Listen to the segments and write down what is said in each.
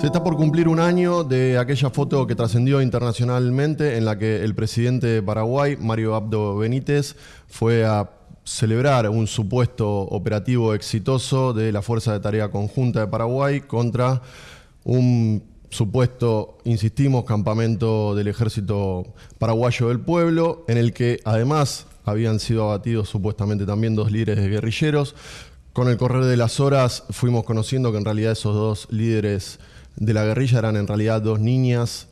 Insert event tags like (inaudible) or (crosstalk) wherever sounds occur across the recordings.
Se está por cumplir un año de aquella foto que trascendió internacionalmente en la que el presidente de Paraguay, Mario Abdo Benítez, fue a celebrar un supuesto operativo exitoso de la Fuerza de Tarea Conjunta de Paraguay contra un supuesto, insistimos, campamento del ejército paraguayo del pueblo, en el que además habían sido abatidos supuestamente también dos líderes guerrilleros. Con el correr de las horas fuimos conociendo que en realidad esos dos líderes de la guerrilla eran en realidad dos niñas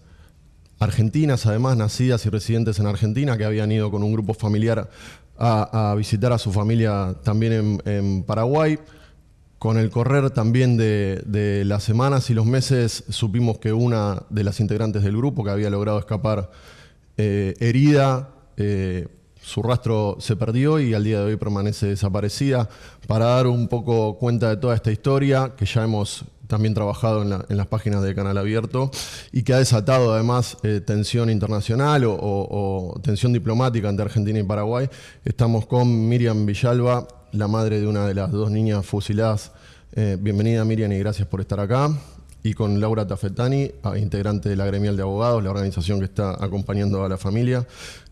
argentinas, además nacidas y residentes en Argentina, que habían ido con un grupo familiar a, visitar a su familia también en, Paraguay. Con el correr también de, las semanas y los meses supimos que una de las integrantes del grupo que había logrado escapar eh, herida, eh, su rastro se perdió y al día de hoy permanece desaparecida. Para dar un poco cuenta de toda esta historia que ya hemos también trabajado en, las páginas de Canal Abierto y que ha desatado además eh, tensión internacional o, tensión diplomática entre Argentina y Paraguay. Estamos con Miriam Villalba, la madre de una de las dos niñas fusiladas. Eh, bienvenida Miriam y gracias por estar acá. Y con Laura Tafetani, integrante de la Gremial de Abogados, la organización que está acompañando a la familia.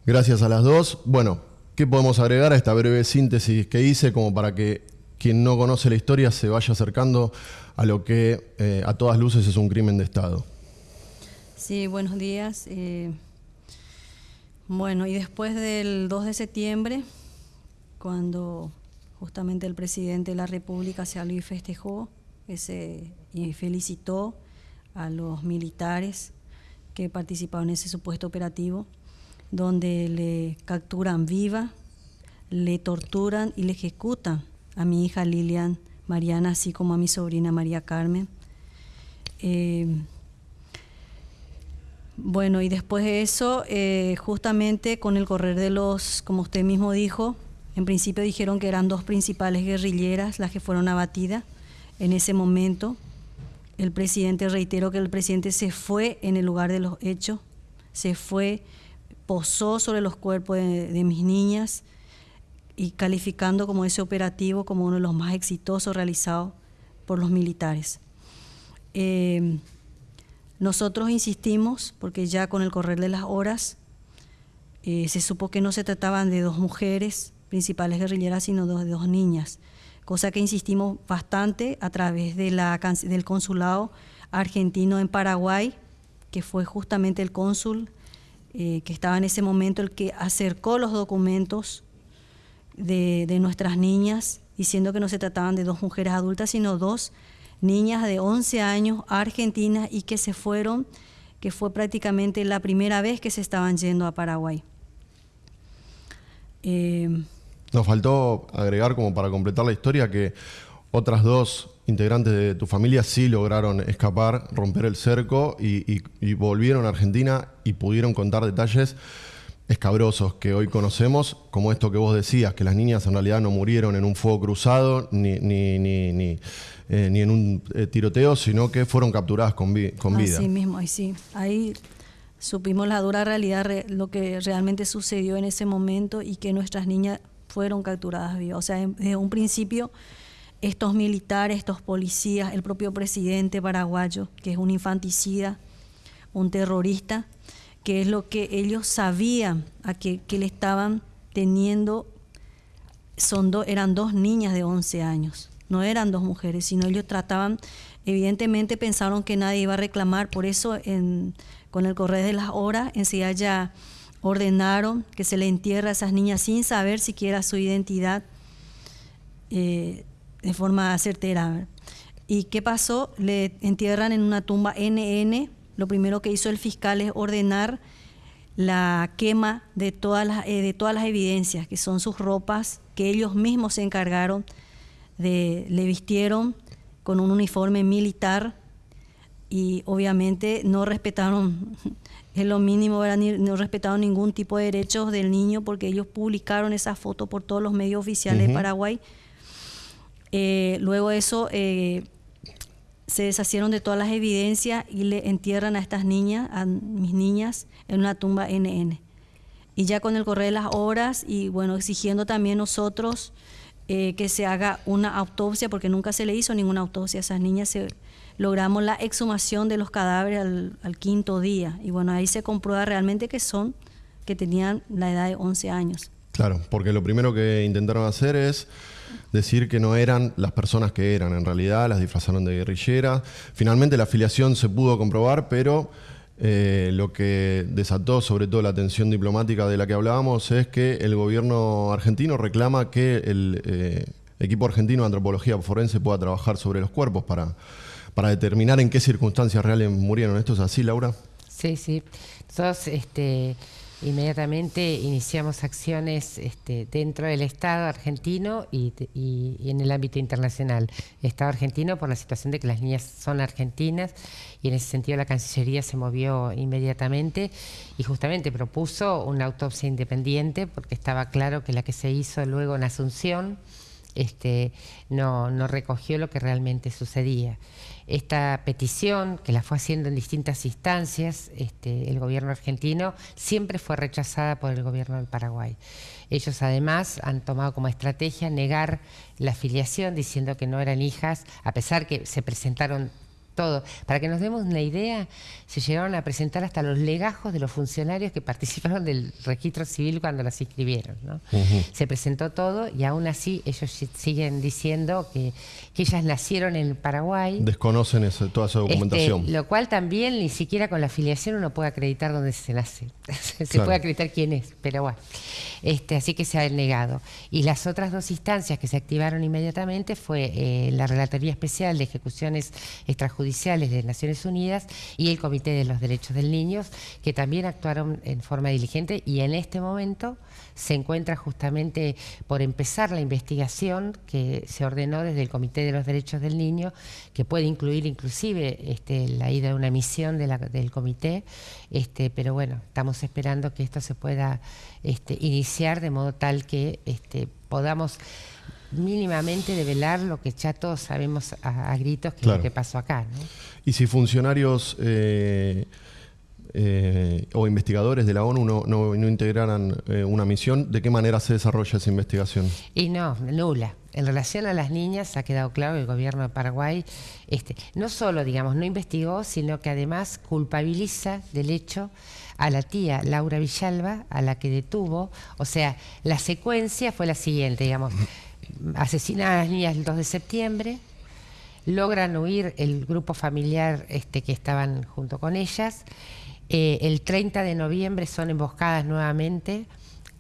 Gracias a las dos. Bueno, ¿qué podemos agregar a esta breve síntesis que hice como para que quien no conoce la historia se vaya acercando a lo que eh, a todas luces es un crimen de Estado. Sí, buenos días. Eh, bueno, y después del 2 de septiembre, cuando justamente el presidente de la República habló y festejó ese, y felicitó a los militares que participaron en ese supuesto operativo, donde le capturan viva, le torturan y le ejecutan a mi hija Lilian Mariana, así como a mi sobrina María Carmen. Eh, bueno, y después de eso, eh, justamente con el correr de los, como usted mismo dijo, en principio dijeron que eran dos principales guerrilleras las que fueron abatidas. En ese momento, el presidente, reitero que el presidente se fue en el lugar de los hechos, se fue, posó sobre los cuerpos de mis niñas, y calificando como ese operativo como uno de los más exitosos realizados por los militares. Eh, nosotros insistimos, porque ya con el correr de las horas eh, se supo que no se trataban de dos mujeres principales guerrilleras, sino de dos niñas, cosa que insistimos bastante a través de la, del consulado argentino en Paraguay, que fue justamente el cónsul eh, que estaba en ese momento el que acercó los documentos de, nuestras niñas, diciendo que no se trataban de dos mujeres adultas, sino dos niñas de 11 años argentinas y que se fueron, que fue prácticamente la primera vez que se estaban yendo a Paraguay. Eh, Nos faltó agregar como para completar la historia que otras dos integrantes de tu familia sí lograron escapar, romper el cerco y volvieron a Argentina y pudieron contar detalles escabrosos que hoy conocemos, como esto que vos decías, que las niñas en realidad no murieron en un fuego cruzado ni, ni, ni, ni, eh, en un eh, tiroteo, sino que fueron capturadas con, con vida. Así mismo, ahí sí. Ahí supimos la dura realidad, lo que realmente sucedió en ese momento y que nuestras niñas fueron capturadas vivas. O sea, desde un principio, estos militares, estos policías, el propio presidente paraguayo, que es un infanticida, un terrorista, que es lo que ellos sabían a que, le estaban teniendo, son eran dos niñas de 11 años, no eran dos mujeres, sino ellos trataban, evidentemente pensaron que nadie iba a reclamar, por eso con el correr de las horas enseguida ya ordenaron que se le entierra a esas niñas sin saber siquiera su identidad eh, de forma certera. ¿Y qué pasó? Le entierran en una tumba NN lo primero que hizo el fiscal es ordenar la quema de todas las, eh, de todas las evidencias, que son sus ropas, que ellos mismos se encargaron de, le vistieron con un uniforme militar y obviamente no respetaron, (laughs) es lo mínimo, no respetaron ningún tipo de derechos del niño porque ellos publicaron esa foto por todos los medios oficiales de Paraguay. Eh, luego eso, eh, se deshacieron de todas las evidencias y le entierran a estas niñas, a mis niñas, en una tumba NN. Y ya con el correr de las horas y bueno, exigiendo también nosotros eh, que se haga una autopsia, porque nunca se le hizo ninguna autopsia a esas niñas. logramos la exhumación de los cadáveres al, quinto día. Y bueno, ahí se comprueba realmente que son, que tenían la edad de 11 años. Claro, porque lo primero que intentaron hacer es decir que no eran las personas que eran. En realidad las disfrazaron de guerrilleras. Finalmente la afiliación se pudo comprobar, pero eh, lo que desató sobre todo la atención diplomática de la que hablábamos es que el gobierno argentino reclama que el eh, equipo argentino de antropología forense pueda trabajar sobre los cuerpos para, para determinar en qué circunstancias reales murieron. ¿Esto es así, Laura? Sí, sí. Nosotros este, inmediatamente iniciamos acciones este, dentro del Estado argentino y, en el ámbito internacional. Estado argentino por la situación de que las niñas son argentinas y en ese sentido la Cancillería se movió inmediatamente y justamente propuso una autopsia independiente porque estaba claro que la que se hizo luego en Asunción este, no, recogió lo que realmente sucedía. Esta petición, que la fue haciendo en distintas instancias, este, el gobierno argentino siempre fue rechazada por el gobierno del Paraguay. Ellos además han tomado como estrategia negar la afiliación diciendo que no eran hijas, a pesar que se presentaron todo. Para que nos demos una idea, se llegaron a presentar hasta los legajos de los funcionarios que (laughs) participaron del registro civil cuando las inscribieron. Se presentó todo y aún así ellos siguen diciendo que, ellas nacieron en Paraguay. Desconocen toda esa documentación. Este, lo cual también ni siquiera con la afiliación uno puede acreditar dónde se nace. (laughs) se puede acreditar quién es, pero bueno. Este, así que se ha negado. Y las otras dos instancias que se activaron inmediatamente fue eh, la Relatoría Especial de Ejecuciones Extrajudiciales de Naciones Unidas y el Comité de los Derechos del Niño, que también actuaron en forma diligente y en este momento se encuentra justamente por empezar la investigación que se ordenó desde el Comité de los Derechos del Niño, que puede incluir inclusive este, la ida de una misión del comité, este, pero bueno, estamos esperando que esto se pueda iniciar de modo tal que este, podamos mínimamente develar lo que ya todos sabemos a, gritos que es lo que pasó acá. Y si funcionarios eh, eh, o investigadores de la ONU no, no, integraran eh, una misión, ¿de qué manera se desarrolla esa investigación? Y no, nula. En relación a las niñas ha quedado claro que el gobierno de Paraguay este, no solo, digamos, no investigó, sino que además culpabiliza del hecho a la tía Laura Villalba, a la que detuvo. O sea, la secuencia fue la siguiente, digamos, asesina a las niñas el 2 de septiembre, logran huir el grupo familiar este, que estaban junto con ellas, eh, el 30 de noviembre son emboscadas nuevamente.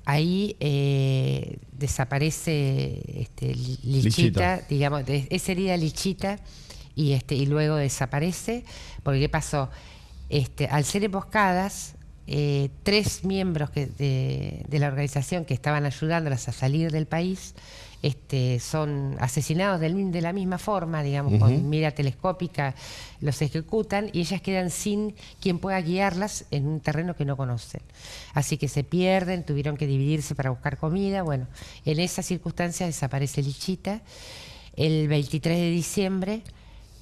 Ahí eh, desaparece este, Lichita, digamos, esa herida Lichita y, este, y luego desaparece. Porque ¿qué pasó? Este, al ser emboscadas, eh, tres miembros de, la organización que estaban ayudándolas a salir del país este, son asesinados de la misma forma, digamos, con mira telescópica, los ejecutan y ellas quedan sin quien pueda guiarlas en un terreno que no conocen. Así que se pierden, tuvieron que dividirse para buscar comida. Bueno, en esa circunstancia desaparece Lichita. El 23 de diciembre,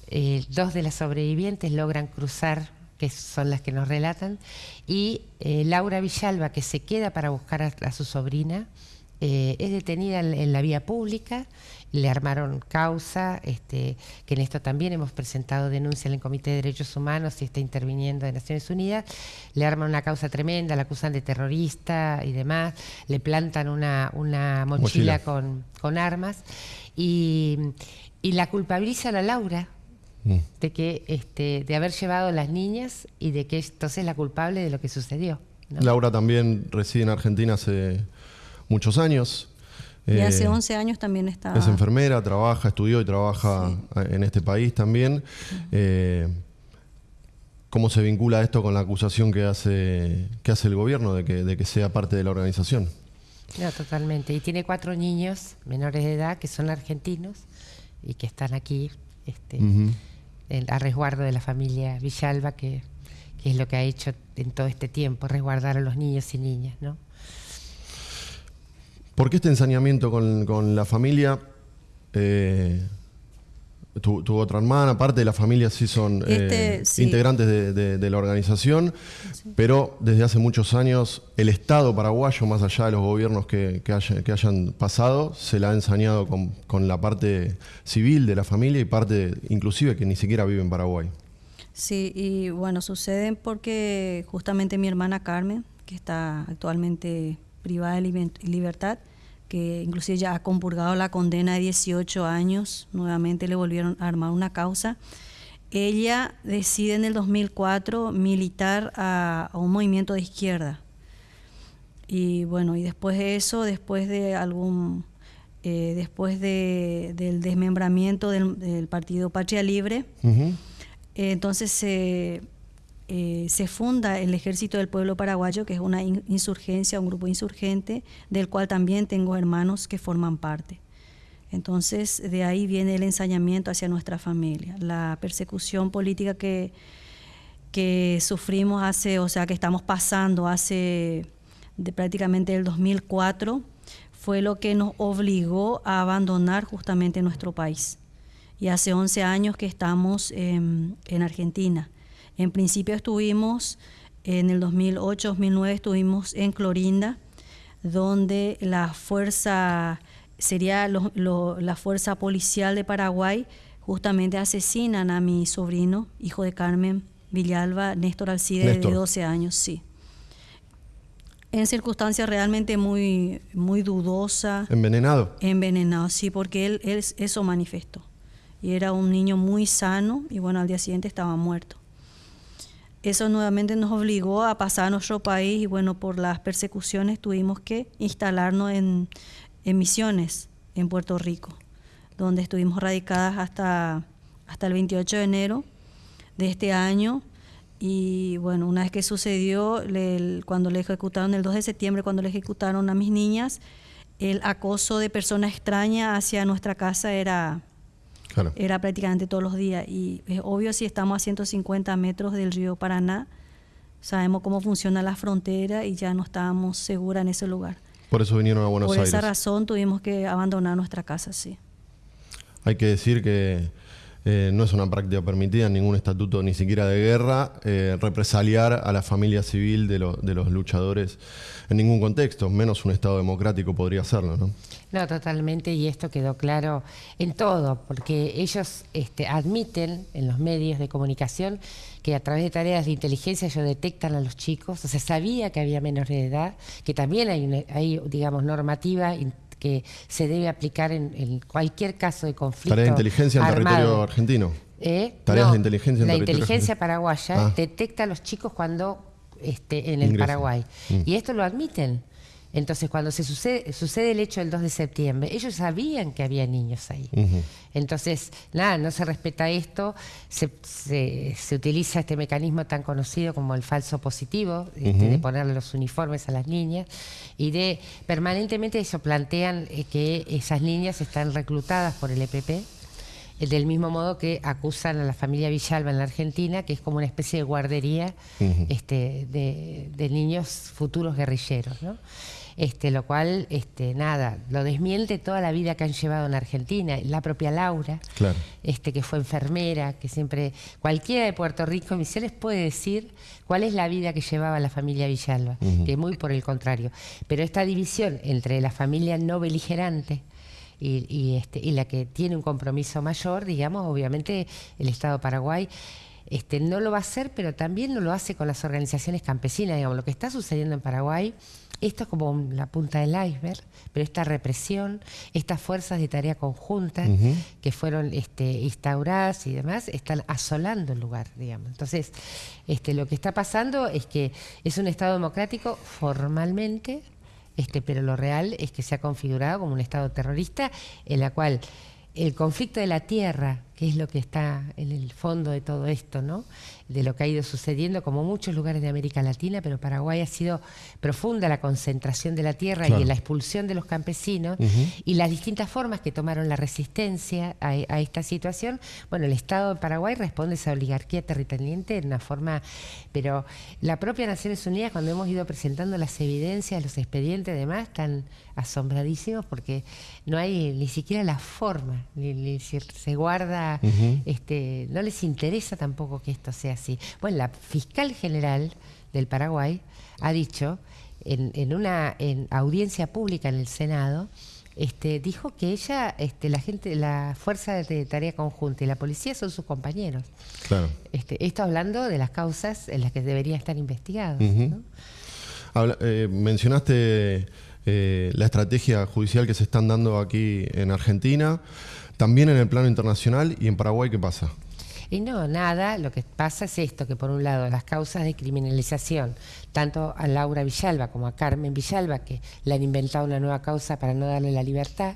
eh, dos de las sobrevivientes logran cruzar que son las que nos relatan, y eh, Laura Villalba, que se queda para buscar a su sobrina, eh, es detenida en, la vía pública, le armaron causa, este, que en esto también hemos presentado denuncia en el Comité de Derechos Humanos y está interviniendo de Naciones Unidas, le arman una causa tremenda, la acusan de terrorista y demás, le plantan una, mochila, Con, armas y, la culpabilizan a Laura mm. de que este, de haber llevado a las niñas y de que entonces es la culpable de lo que sucedió. Laura también reside en Argentina hace muchos años. Y hace 11 eh, años también está. Es enfermera, trabaja, estudió y trabaja en este país también. Eh, ¿Cómo se vincula esto con la acusación que hace, que hace el gobierno de que, de que sea parte de la organización? No, totalmente. Y tiene cuatro niños menores de edad que son argentinos y que están aquí este, a resguardo de la familia Villalba, que, que, es lo que ha hecho en todo este tiempo, resguardar a los niños y niñas, ¿no? ¿Por qué este ensañamiento con, la familia? Eh, tu, otra hermana, parte de la familia sí son eh, este, integrantes de, la organización, pero desde hace muchos años el Estado paraguayo, más allá de los gobiernos que, hayan pasado, se la ha ensañado con, la parte civil de la familia y parte inclusive que ni siquiera vive en Paraguay. Sí, y bueno, sucede porque justamente mi hermana Carmen, que está actualmente privada de libertad, que inclusive ya ha compurgado la condena de 18 años, nuevamente le volvieron a armar una causa. Ella decide en el 2004 militar a, un movimiento de izquierda. Y bueno, y después de eso, después de algún, eh, después de, del desmembramiento del, partido Patria Libre, entonces se eh, se funda el Ejército del Pueblo Paraguayo, que es una insurgencia, un grupo insurgente, del cual también tengo hermanos que forman parte. Entonces, de ahí viene el ensañamiento hacia nuestra familia, la persecución política que, que sufrimos hace, o sea, que estamos pasando hace de prácticamente el 2004, fue lo que nos obligó a abandonar justamente nuestro país. Y hace 11 años que estamos en Argentina. En principio estuvimos, en el 2008-2009 estuvimos en Clorinda, donde la fuerza, sería la fuerza policial de Paraguay, justamente asesinan a mi sobrino, hijo de Carmen Villalba, Néstor Alcide, de 12 años, sí. En circunstancias realmente muy, muy dudosa. ¿Envenenado? Envenenado, sí, porque él, él eso manifestó. Y era un niño muy sano y bueno, al día siguiente estaba muerto eso nuevamente nos obligó a pasar a nuestro país y bueno, por las persecuciones tuvimos que instalarnos en, Misiones, en Puerto Rico, donde estuvimos radicadas hasta, hasta el 28 de enero de este año. Y bueno, una vez que sucedió, cuando le ejecutaron el 2 de septiembre, cuando le ejecutaron a mis niñas, el acoso de personas extrañas hacia nuestra casa era era prácticamente todos los días. Y es obvio si estamos a 150 metros del río Paraná, sabemos cómo funciona la frontera y ya no estábamos seguras en ese lugar. Por eso vinieron a Buenos Aires. Por esa razón tuvimos que abandonar nuestra casa, sí. Hay que decir que eh, no es una práctica permitida en ningún estatuto, ni siquiera de guerra, eh, represaliar a la familia civil de, de, los luchadores en ningún contexto, menos un Estado democrático podría hacerlo, ¿no? No, totalmente, y esto quedó claro en todo, porque ellos este, admiten en los medios de comunicación que a través de tareas de inteligencia ellos detectan a los chicos, o sea, sabía que había menores de edad, que también hay, hay digamos, normativa que se debe aplicar en, cualquier caso de conflicto. Tareas de inteligencia en territorio argentino. ¿Eh? Tareas de inteligencia en La inteligencia paraguaya ah. detecta a los chicos cuando esté en el Paraguay. Mm. Y esto lo admiten. Entonces, cuando se sucede, sucede el hecho del 2 de septiembre, ellos sabían que había niños ahí. Entonces, nada, no se respeta esto, se, se, utiliza este mecanismo tan conocido como el falso positivo, este, de ponerle los uniformes a las niñas, y de permanentemente eso plantean eh, que esas niñas están reclutadas por el EPP, del mismo modo que acusan a la familia Villalba en la Argentina, que es como una especie de guardería este, de, de, niños futuros guerrilleros. ¿no? este, lo cual, este, nada, lo desmiente toda la vida que han llevado en Argentina. La propia Laura, este, que fue enfermera, que siempre, cualquiera de Puerto Rico, Misiones, puede decir cuál es la vida que llevaba la familia Villalba, que muy por el contrario. Pero esta división entre la familia no beligerante, y, este, y la que tiene un compromiso mayor, digamos, obviamente el Estado de Paraguay este, no lo va a hacer, pero también no lo hace con las organizaciones campesinas. Digamos, lo que está sucediendo en Paraguay esto es como la punta del iceberg, pero esta represión, estas fuerzas de tarea conjunta que fueron este, instauradas y demás, están asolando el lugar, digamos. Entonces, este, lo que está pasando es que es un Estado democrático formalmente, este, pero lo real es que se ha configurado como un Estado terrorista en la cual el conflicto de la tierra, que es lo que está en el fondo de todo esto, ¿no? de lo que ha ido sucediendo, como muchos lugares de América Latina, pero Paraguay ha sido profunda la concentración de la tierra y la expulsión de los campesinos y las distintas formas que tomaron la resistencia a, esta situación. Bueno, el Estado de Paraguay responde a esa oligarquía territorial en una forma, pero la propia Naciones Unidas, cuando hemos ido presentando las evidencias, los expedientes y demás, están asombradísimos porque no hay ni siquiera la forma, ni, se guarda este, no les interesa tampoco que esto sea así. Bueno, la fiscal general del Paraguay ha dicho en, una audiencia pública en el Senado, este, dijo que ella, este, la gente, la fuerza de tarea conjunta y la policía son sus compañeros. Claro. Este, esto hablando de las causas en las que deberían estar investigados. Eh, mencionaste eh, la estrategia judicial que se están dando aquí en Argentina, también en el plano internacional y en Paraguay, ¿qué pasa? Y no, nada, lo que pasa es esto, que por un lado las causas de criminalización, tanto a Laura Villalba como a Carmen Villalba, que le han inventado una nueva causa para no darle la libertad,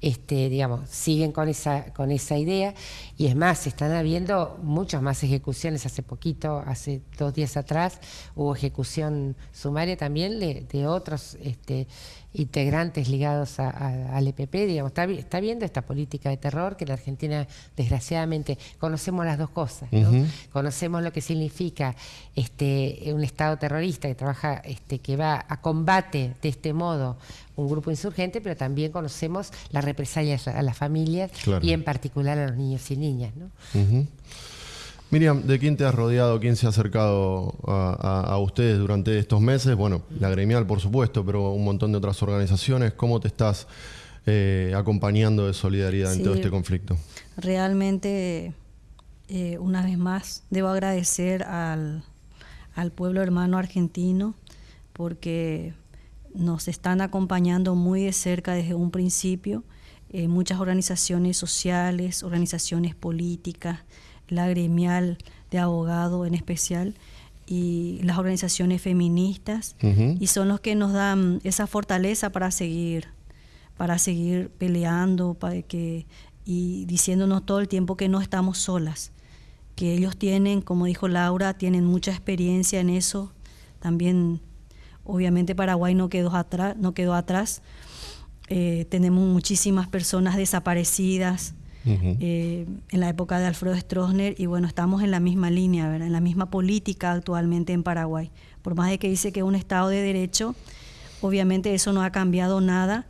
este, digamos, siguen con esa, con esa idea y es más, están habiendo muchas más ejecuciones. Hace poquito, hace dos días atrás, hubo ejecución sumaria también de, otros este, integrantes ligados al EPP, digamos, está, viendo esta política de terror que en Argentina, desgraciadamente, conocemos las dos cosas, Conocemos lo que significa este, un Estado terrorista que trabaja, este, que va a combate de este modo un grupo insurgente, pero también conocemos las represalias a las familias y en particular a los niños y niñas, Miriam, ¿de quién te has rodeado? ¿Quién se ha acercado a, ustedes durante estos meses? Bueno, la gremial, por supuesto, pero un montón de otras organizaciones. ¿Cómo te estás eh, acompañando de solidaridad en todo este conflicto? Realmente, eh, una vez más, debo agradecer al, pueblo hermano argentino porque nos están acompañando muy de cerca desde un principio. Eh, muchas organizaciones sociales, organizaciones políticas, la gremial de abogados en especial y las organizaciones feministas. Y son los que nos dan esa fortaleza para seguir para seguir peleando para que y diciéndonos todo el tiempo que no estamos solas que ellos tienen como dijo Laura tienen mucha experiencia en eso. También obviamente Paraguay no quedó atrás no quedó atrás. Eh, tenemos muchísimas personas desaparecidas eh, en la época de Alfredo Stroessner y bueno, estamos en la misma línea, en la misma política actualmente en Paraguay. Por más de que dice que es un Estado de Derecho, obviamente eso no ha cambiado nada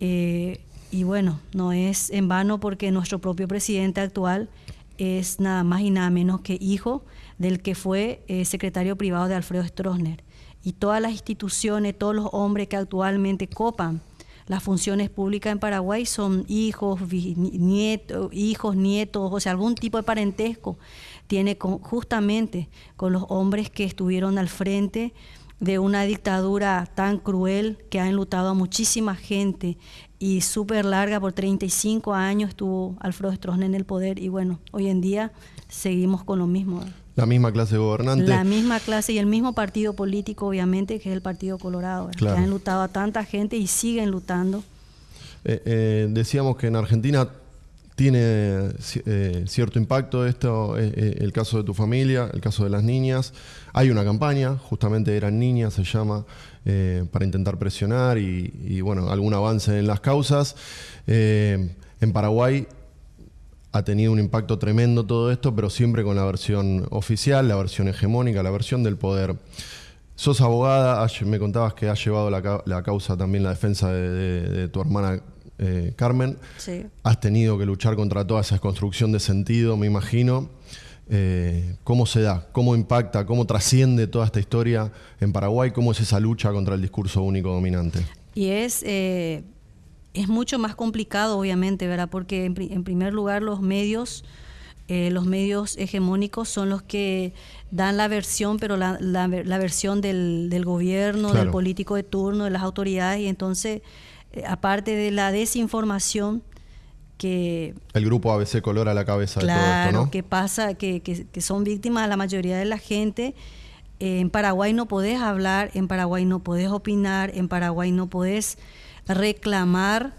eh, y bueno, no es en vano porque nuestro propio presidente actual es nada más y nada menos que hijo del que fue eh, secretario privado de Alfredo Stroessner. Y todas las instituciones, todos los hombres que actualmente copan las funciones públicas en Paraguay son hijos, nietos, hijos, nietos, o sea, algún tipo de parentesco tiene justamente con los hombres que estuvieron al frente de una dictadura tan cruel que ha enlutado a muchísima gente y súper larga, por 35 años estuvo Alfredo Stroessner en el poder y bueno, hoy en día seguimos con lo mismo. La misma clase gobernante. La misma clase y el mismo partido político, obviamente, que es el Partido Colorado, que han lutado a tanta gente y siguen lutando. Eh, eh, decíamos que en Argentina tiene eh, cierto impacto esto, el caso de tu familia, el caso de las niñas. Hay una campaña, justamente eran niñas, se llama, para intentar presionar y, y, bueno, algún avance en las causas. en Paraguay ha tenido un impacto tremendo todo esto, pero siempre con la versión oficial, la versión hegemónica, la versión del poder. Sos abogada, me contabas que has llevado la, causa también la defensa de, tu hermana eh, Carmen. Sí. Has tenido que luchar contra toda esa construcción de sentido, me imagino. Eh, ¿Cómo se da? ¿Cómo impacta? ¿Cómo trasciende toda esta historia en Paraguay? ¿Cómo es esa lucha contra el discurso único dominante? Y es eh, es mucho más complicado, obviamente, ¿verdad? Porque en, primer lugar los medios, eh, los medios hegemónicos son los que dan la versión, pero la, versión del, gobierno, del político de turno, de las autoridades, y entonces, eh, aparte de la desinformación, que... El grupo ABC colora la cabeza de todo esto, ¿no? que pasa, que, que, son víctimas la mayoría de la gente. en Paraguay no podés hablar, en Paraguay no podés opinar, en Paraguay no podés reclamar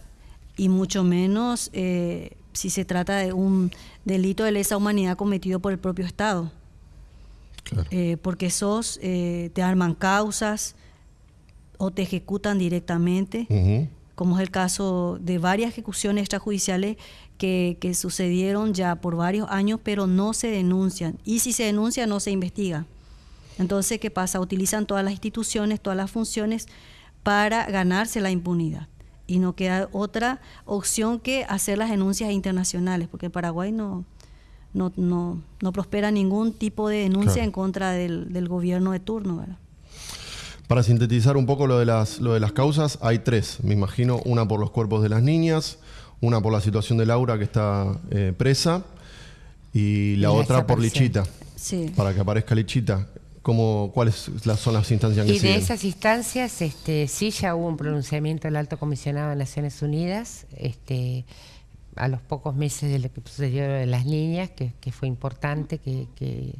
y mucho menos eh, si se trata de un delito de lesa humanidad cometido por el propio Estado. Eh, porque esos eh, te arman causas o te ejecutan directamente, como es el caso de varias ejecuciones extrajudiciales que, que, sucedieron ya por varios años, pero no se denuncian. Y si se denuncia, no se investiga. Entonces, ¿qué pasa? Utilizan todas las instituciones, todas las funciones para ganarse la impunidad. y no queda otra opción que hacer las denuncias internacionales, porque Paraguay no, no, no, no prospera ningún tipo de denuncia en contra del, del, gobierno de turno. ¿verdad? Para sintetizar un poco lo de, las, lo de las causas, hay tres, me imagino, una por los cuerpos de las niñas, una por la situación de Laura que está eh, presa y la otra por Lichita, sí. para que aparezca Lichita. ¿Cómo, ¿Cuáles son las instancias que Y de esas instancias, este, sí ya hubo un pronunciamiento del Alto Comisionado de Naciones Unidas, este, a los pocos meses de lo que sucedió de las niñas, que, fue importante, que,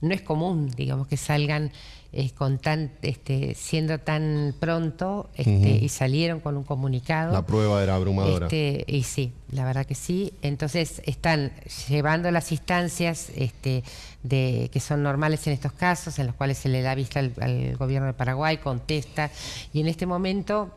no es común, digamos, que salgan eh, con tan, este, siendo tan pronto este, y salieron con un comunicado. La prueba era abrumadora. Este, y sí, la verdad que sí. Entonces están llevando las instancias este, de, que son normales en estos casos, en los cuales se le da vista al gobierno de Paraguay, contesta, y en este momento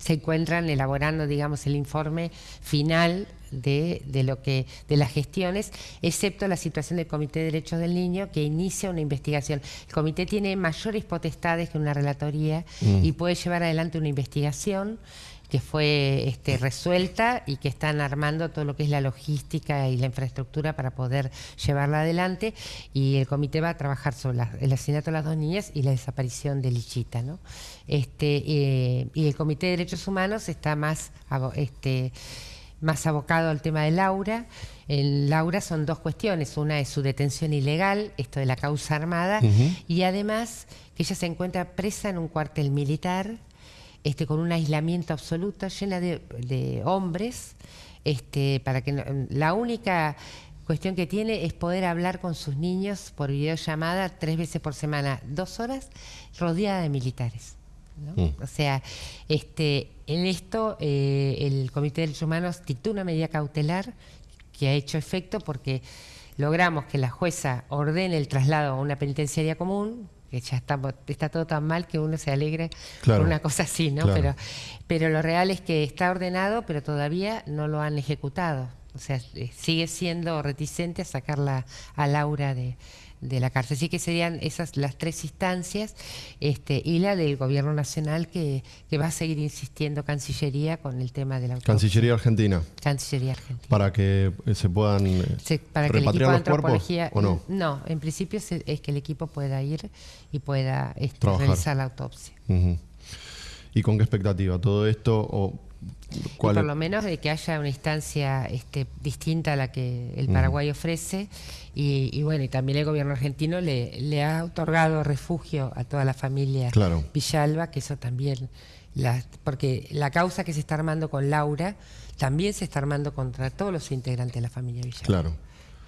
se encuentran elaborando, digamos, el informe final de, de, lo que de las gestiones, excepto la situación del Comité de Derechos del Niño que inicia una investigación. El comité tiene mayores potestades que una relatoría mm. y puede llevar adelante una investigación que fue este, resuelta y que están armando todo lo que es la logística y la infraestructura para poder llevarla adelante y el comité va a trabajar sobre el asesinato de las dos niñas y la desaparición de Lichita. ¿no? Este, eh, y el comité de derechos humanos está más, este, más abocado al tema de Laura. En Laura son dos cuestiones, una es su detención ilegal, esto de la causa armada, y además que ella se encuentra presa en un cuartel militar este, con un aislamiento absoluto, llena de, hombres, este, para que la única cuestión que tiene es poder hablar con sus niños por videollamada tres veces por semana, dos horas, rodeada de militares. Mm. O sea, este, en esto eh, el Comité de Derechos Humanos dictó una medida cautelar que ha hecho efecto porque logramos que la jueza ordene el traslado a una penitenciaria común, que ya está, está todo tan mal que uno se alegre por una cosa así, ¿no? Pero, pero lo real es que está ordenado, pero todavía no lo han ejecutado. O sea, eh, sigue siendo reticente a sacarla a Laura de, de la cárcel. Así que serían esas las tres instancias este, y la del gobierno nacional que, va a seguir insistiendo Cancillería con el tema de la Cancillería Argentina. Cancillería Argentina. Para que eh, se puedan eh, repatriar los cuerpos o no. No, en principio es que el equipo pueda ir y pueda este, realizar la autopsia. ¿Y con qué expectativa? ¿Todo esto o por lo menos de que haya una instancia este, distinta a la que el Paraguay ofrece y, bueno, y también el gobierno argentino le, le ha otorgado refugio a toda la familia Villalba, que eso también, la, porque la causa que se está armando con Laura también se está armando contra todos los integrantes de la familia Villalba. Claro.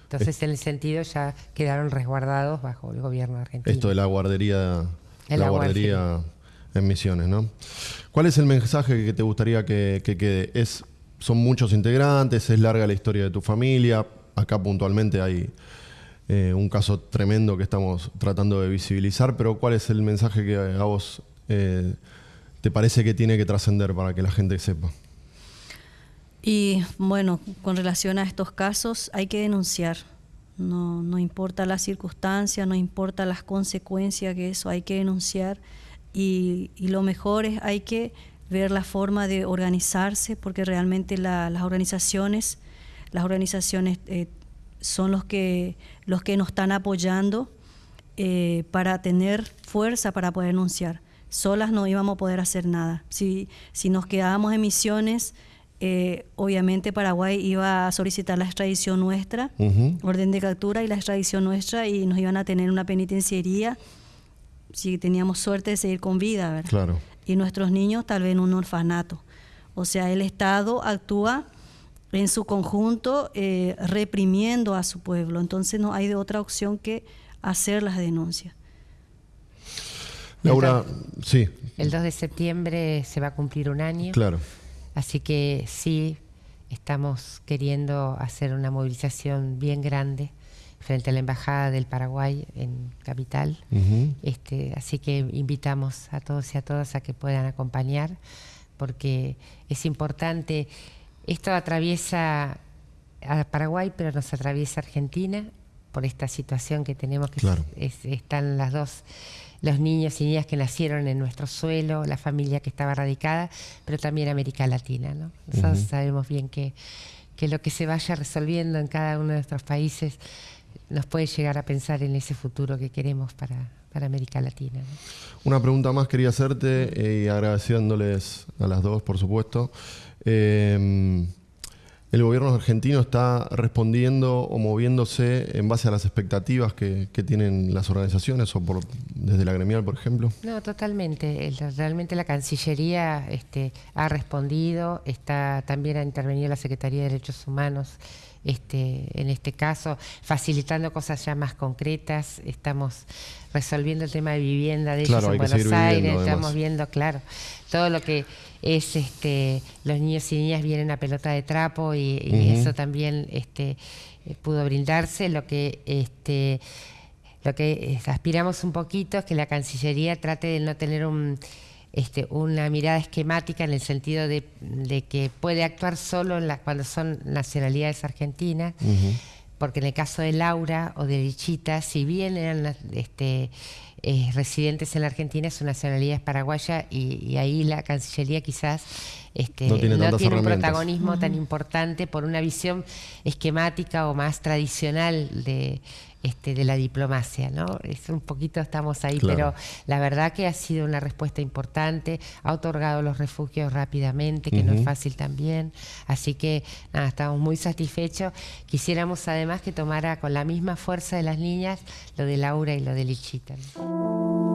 Entonces, en el sentido, ya quedaron resguardados bajo el gobierno argentino. Esto de la guardería, la guardería en Misiones, ¿no? ¿Cuál es el mensaje que te gustaría que, quede? Es, son muchos integrantes, es larga la historia de tu familia. Acá puntualmente hay eh, un caso tremendo que estamos tratando de visibilizar, pero ¿cuál es el mensaje que a vos eh, te parece que tiene que trascender para que la gente sepa? Y bueno, con relación a estos casos hay que denunciar. No, no importa la circunstancia, no importa las consecuencias que eso, hay que denunciar y, lo mejor es hay que ver la forma de organizarse porque realmente las organizaciones las organizaciones eh, son los que los que nos están apoyando eh, para tener fuerza para poder denunciar solas no íbamos a poder hacer nada. Si si nos quedábamos en misiones eh, obviamente Paraguay iba a solicitar la extradición nuestra, orden de captura y la extradición nuestra y nos iban a tener una penitenciaría si teníamos suerte de seguir con vida, ¿verdad? Claro. Y nuestros niños tal vez en un orfanato. O sea, el Estado actúa en su conjunto eh, reprimiendo a su pueblo. Entonces no hay de otra opción que hacer las denuncias. Laura, sí. El 2 de septiembre se va a cumplir un año. Claro. Así que sí, estamos queriendo hacer una movilización bien grande frente a la Embajada del Paraguay en Capital. este, así que invitamos a todos y a todas a que puedan acompañar, porque es importante. Esto atraviesa a Paraguay, pero nos atraviesa Argentina, por esta situación que tenemos, que están las dos los niños y niñas que nacieron en nuestro suelo, la familia que estaba radicada, pero también América Latina. ¿no? Nosotros sabemos bien que, que lo que se vaya resolviendo en cada uno de nuestros países nos puede llegar a pensar en ese futuro que queremos para, para América Latina. Una pregunta más quería hacerte eh, y agradeciéndoles a las dos, por supuesto. Eh, el gobierno argentino está respondiendo o moviéndose en base a las expectativas que, tienen las organizaciones o por, desde la gremial, por ejemplo? No, totalmente. Realmente la Cancillería este, ha respondido, está también ha intervenido la Secretaría de Derechos Humanos este, en este caso, facilitando cosas ya más concretas. Estamos resolviendo el tema de vivienda de ellos en Buenos Aires, estamos viendo, claro, todo lo que es este los niños y niñas vienen a pelota de trapo y, eso también este eh, pudo brindarse. Lo que este lo que aspiramos un poquito es que la Cancillería trate de no tener un este, una mirada esquemática en el sentido de, que puede actuar solo cuando son nacionalidades argentinas, porque en el caso de Laura o de Lichita, si bien eran este, eh, residentes en la Argentina, su nacionalidad es paraguaya y, ahí la Cancillería quizás este, no tiene, un protagonismo tan importante por una visión esquemática o más tradicional de este, de la diplomacia, ¿no? Es un poquito estamos ahí, pero la verdad que ha sido una respuesta importante, ha otorgado los refugios rápidamente, que no es fácil también, así que nada, estamos muy satisfechos. Quisiéramos además que tomara con la misma fuerza de las niñas lo de Laura y lo de Lichita. Thank you.